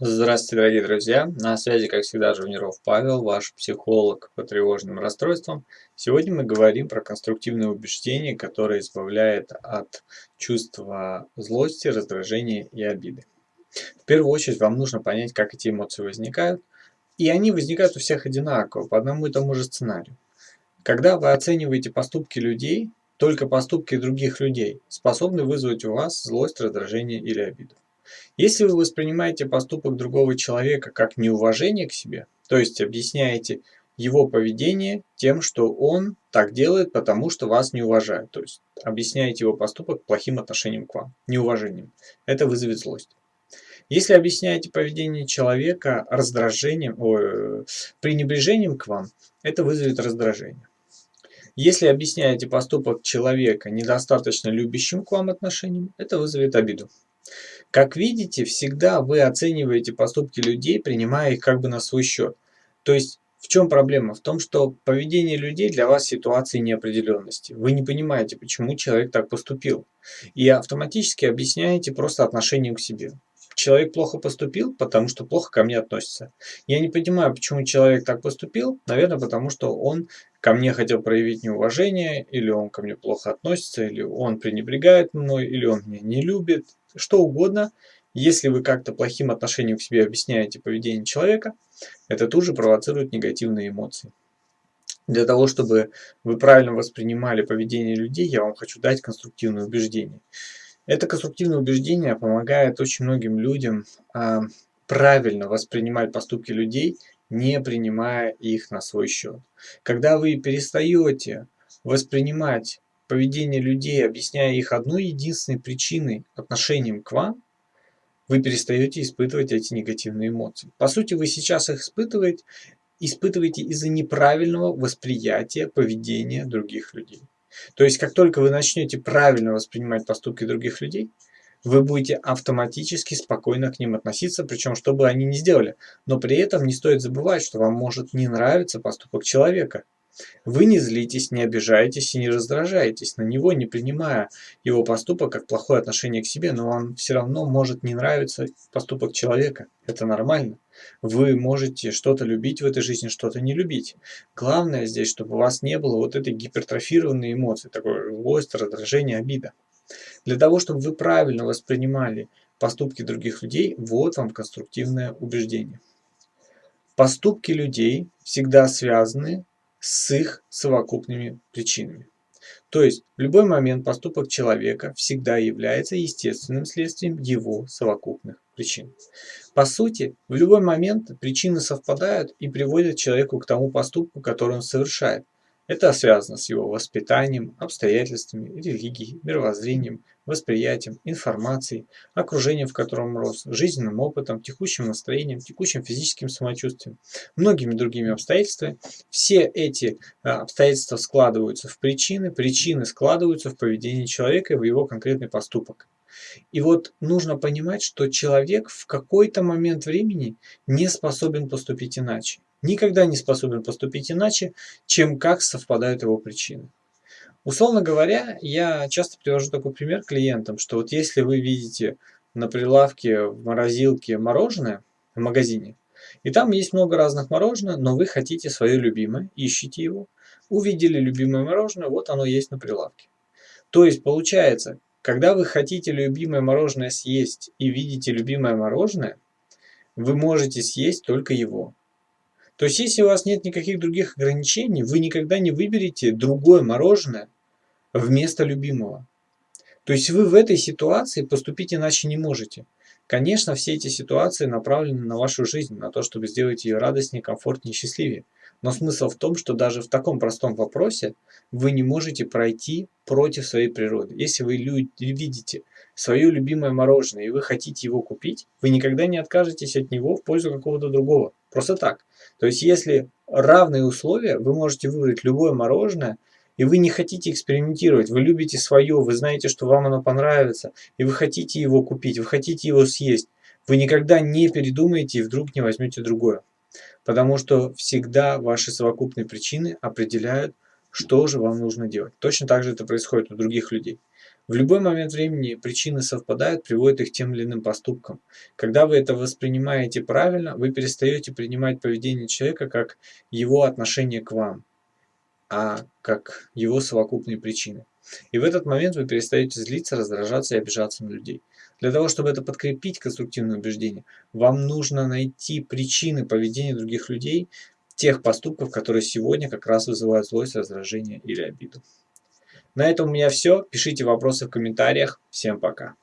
Здравствуйте, дорогие друзья! На связи, как всегда, Жуниров Павел, ваш психолог по тревожным расстройствам. Сегодня мы говорим про конструктивное убеждение, которое избавляет от чувства злости, раздражения и обиды. В первую очередь вам нужно понять, как эти эмоции возникают. И они возникают у всех одинаково, по одному и тому же сценарию. Когда вы оцениваете поступки людей, только поступки других людей способны вызвать у вас злость, раздражение или обиду. Если вы воспринимаете поступок другого человека как неуважение к себе, то есть объясняете его поведение тем, что он так делает, потому что вас не уважает, то есть объясняете его поступок плохим отношением к вам, неуважением, это вызовет злость. Если объясняете поведение человека раздражением, ой, пренебрежением к вам, это вызовет раздражение. Если объясняете поступок человека недостаточно любящим к вам отношением, это вызовет обиду. Как видите, всегда вы оцениваете поступки людей, принимая их как бы на свой счет. То есть, в чем проблема? В том, что поведение людей для вас ситуации неопределенности. Вы не понимаете, почему человек так поступил. И автоматически объясняете просто отношением к себе. Человек плохо поступил, потому что плохо ко мне относится. Я не понимаю, почему человек так поступил. Наверное, потому что он ко мне хотел проявить неуважение, или он ко мне плохо относится, или он пренебрегает мной, или он меня не любит, что угодно, если вы как-то плохим отношением к себе объясняете поведение человека, это тут же провоцирует негативные эмоции. Для того, чтобы вы правильно воспринимали поведение людей, я вам хочу дать конструктивное убеждение. Это конструктивное убеждение помогает очень многим людям а, правильно воспринимать поступки людей, не принимая их на свой счет. Когда вы перестаете воспринимать поведение людей, объясняя их одной единственной причиной отношением к вам, вы перестаете испытывать эти негативные эмоции. По сути, вы сейчас их испытываете, испытываете из-за неправильного восприятия поведения других людей. То есть, как только вы начнете правильно воспринимать поступки других людей, вы будете автоматически спокойно к ним относиться, причем что бы они ни сделали. Но при этом не стоит забывать, что вам может не нравиться поступок человека. Вы не злитесь, не обижаетесь и не раздражаетесь на него, не принимая его поступок как плохое отношение к себе, но вам все равно может не нравиться поступок человека. Это нормально. Вы можете что-то любить в этой жизни, что-то не любить. Главное здесь, чтобы у вас не было вот этой гипертрофированной эмоции, такой злость, раздражение, обида. Для того, чтобы вы правильно воспринимали поступки других людей, вот вам конструктивное убеждение. Поступки людей всегда связаны с их совокупными причинами. То есть в любой момент поступок человека всегда является естественным следствием его совокупных причин. По сути, в любой момент причины совпадают и приводят человеку к тому поступку, который он совершает. Это связано с его воспитанием, обстоятельствами, религией, мировоззрением, восприятием, информацией, окружением, в котором рос, жизненным опытом, текущим настроением, текущим физическим самочувствием, многими другими обстоятельствами. Все эти э, обстоятельства складываются в причины, причины складываются в поведение человека и в его конкретный поступок. И вот нужно понимать, что человек в какой-то момент времени не способен поступить иначе никогда не способен поступить иначе, чем как совпадают его причины. Условно говоря, я часто привожу такой пример клиентам, что вот если вы видите на прилавке в морозилке мороженое в магазине, и там есть много разных мороженых, но вы хотите свое любимое, ищете его, увидели любимое мороженое, вот оно есть на прилавке. То есть получается, когда вы хотите любимое мороженое съесть и видите любимое мороженое, вы можете съесть только его. То есть, если у вас нет никаких других ограничений, вы никогда не выберете другое мороженое вместо любимого. То есть, вы в этой ситуации поступить иначе не можете. Конечно, все эти ситуации направлены на вашу жизнь, на то, чтобы сделать ее радостнее, комфортнее, счастливее. Но смысл в том, что даже в таком простом вопросе вы не можете пройти против своей природы. Если вы видите свое любимое мороженое и вы хотите его купить, вы никогда не откажетесь от него в пользу какого-то другого. Просто так. То есть, если равные условия, вы можете выбрать любое мороженое, и вы не хотите экспериментировать, вы любите свое, вы знаете, что вам оно понравится, и вы хотите его купить, вы хотите его съесть, вы никогда не передумаете и вдруг не возьмете другое. Потому что всегда ваши совокупные причины определяют, что же вам нужно делать. Точно так же это происходит у других людей. В любой момент времени причины совпадают, приводят их к тем или иным поступкам. Когда вы это воспринимаете правильно, вы перестаете принимать поведение человека как его отношение к вам, а как его совокупные причины. И в этот момент вы перестаете злиться, раздражаться и обижаться на людей. Для того, чтобы это подкрепить конструктивное убеждение, вам нужно найти причины поведения других людей, тех поступков, которые сегодня как раз вызывают злость, раздражение или обиду. На этом у меня все. Пишите вопросы в комментариях. Всем пока.